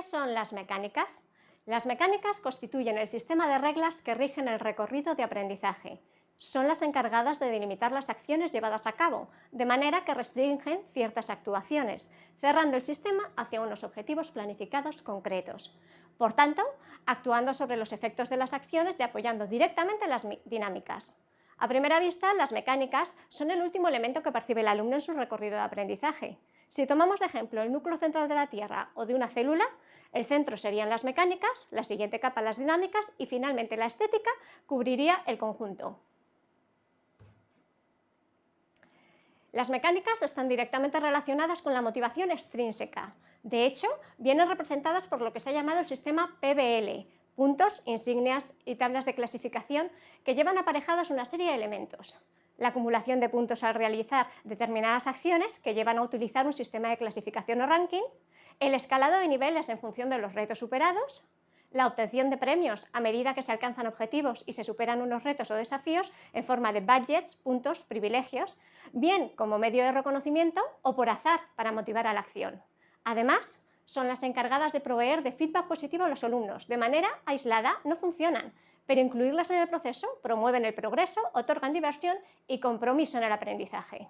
¿Qué son las mecánicas? Las mecánicas constituyen el sistema de reglas que rigen el recorrido de aprendizaje. Son las encargadas de delimitar las acciones llevadas a cabo, de manera que restringen ciertas actuaciones, cerrando el sistema hacia unos objetivos planificados concretos. Por tanto, actuando sobre los efectos de las acciones y apoyando directamente las dinámicas. A primera vista, las mecánicas son el último elemento que percibe el alumno en su recorrido de aprendizaje. Si tomamos de ejemplo el núcleo central de la Tierra o de una célula, el centro serían las mecánicas, la siguiente capa las dinámicas y finalmente la estética cubriría el conjunto. Las mecánicas están directamente relacionadas con la motivación extrínseca. De hecho, vienen representadas por lo que se ha llamado el sistema PBL, puntos, insignias y tablas de clasificación que llevan aparejadas una serie de elementos. La acumulación de puntos al realizar determinadas acciones que llevan a utilizar un sistema de clasificación o ranking, el escalado de niveles en función de los retos superados, la obtención de premios a medida que se alcanzan objetivos y se superan unos retos o desafíos en forma de budgets, puntos, privilegios, bien como medio de reconocimiento o por azar para motivar a la acción. Además, son las encargadas de proveer de feedback positivo a los alumnos. De manera aislada no funcionan, pero incluirlas en el proceso promueven el progreso, otorgan diversión y compromiso en el aprendizaje.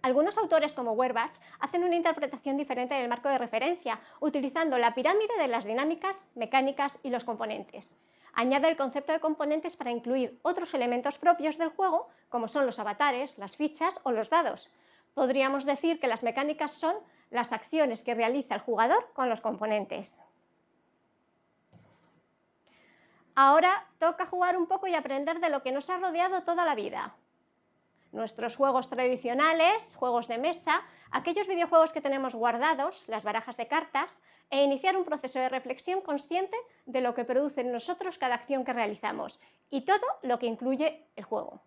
Algunos autores como Werbach hacen una interpretación diferente del marco de referencia, utilizando la pirámide de las dinámicas, mecánicas y los componentes. Añade el concepto de componentes para incluir otros elementos propios del juego, como son los avatares, las fichas o los dados podríamos decir que las mecánicas son las acciones que realiza el jugador con los componentes. Ahora toca jugar un poco y aprender de lo que nos ha rodeado toda la vida. Nuestros juegos tradicionales, juegos de mesa, aquellos videojuegos que tenemos guardados, las barajas de cartas, e iniciar un proceso de reflexión consciente de lo que produce en nosotros cada acción que realizamos y todo lo que incluye el juego.